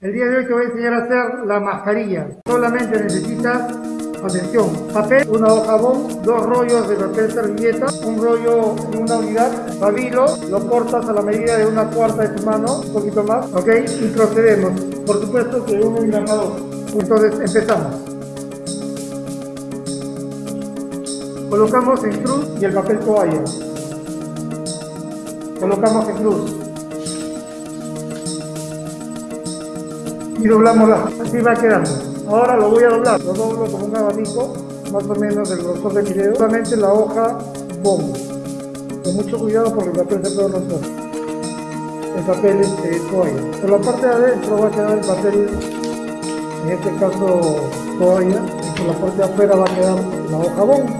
El día de hoy te voy a enseñar a hacer la mascarilla. Solamente necesitas, atención, papel, una hoja bon, dos rollos de papel servilleta, un rollo en una unidad, pabilo, lo cortas a la medida de una cuarta de tu mano, un poquito más, ok, y procedemos. Por supuesto que un engranador. Entonces empezamos. Colocamos en cruz y el papel toalla. Colocamos en cruz. Y doblamos la, así va quedando. Ahora lo voy a doblar, lo doblo como un abanico, más o menos del grosor de mi dedo, solamente la hoja bombo. Con mucho cuidado porque el papel se puede romper. El papel es este, toalla. Por la parte de adentro va a quedar el papel, en este caso toalla, y por la parte de afuera va a quedar la hoja bombo,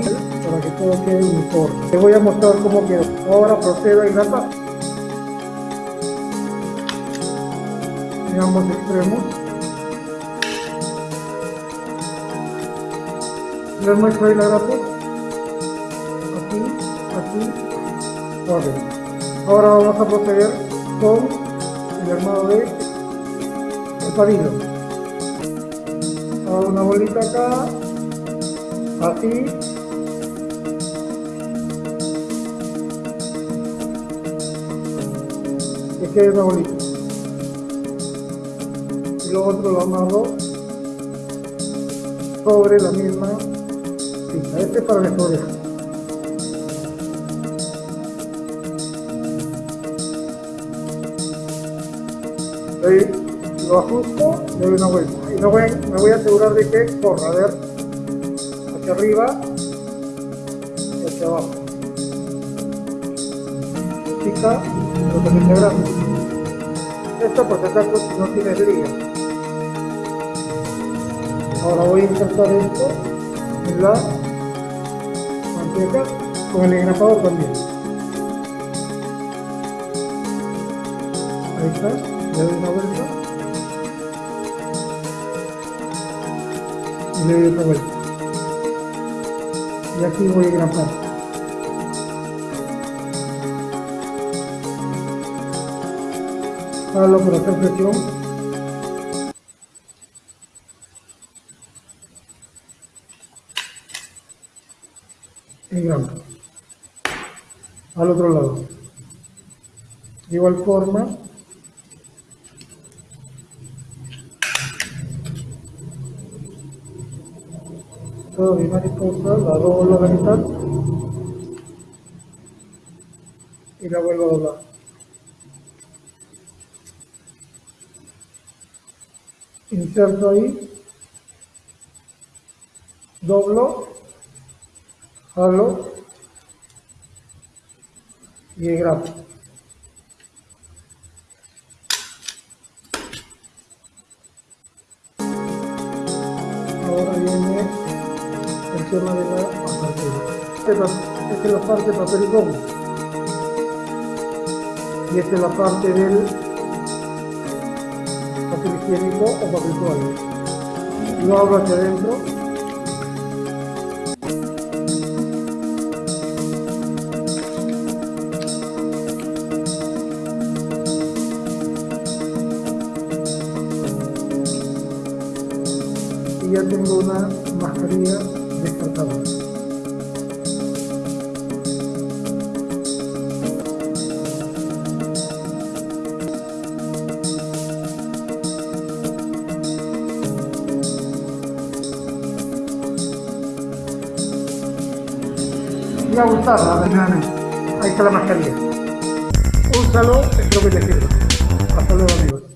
para que todo quede uniforme. Te voy a mostrar cómo quedó. Ahora procedo a engrapar. Ambos extremos. Le muestro ahí la grapo. Aquí, aquí, Ahora vamos a proceder con el armado de el pabilo. Hago una bolita acá, así. Que quede una bolita lo otro lo amarro sobre la misma cinta. Este es para las orejas. lo ajusto, le doy una vuelta. Y no voy, me voy a asegurar de que corra, a ver, hacia arriba y hacia abajo. Chica, pero también grande. Esto por si acaso no tiene liga. Ahora voy a insertar esto en la manteca con el engrapador también. Ahí está, le doy una vuelta y le doy otra vuelta. Y aquí voy a engrapar. Hágalo por hacer presión al otro lado. Igual forma todo mi mariposa la doblo a la mitad. Y la vuelvo a doblar. Inserto ahí. Doblo jalo y grabo. Ahora viene el tema de la apertura. Esta es la parte de papel goma. Y esta es la parte del papel higiénico o papel toalla. Lo abro hacia adentro tengo una mascarilla descartable. Me va a gustar, Ahí está la mascarilla. Úsalo, espero que te sirva.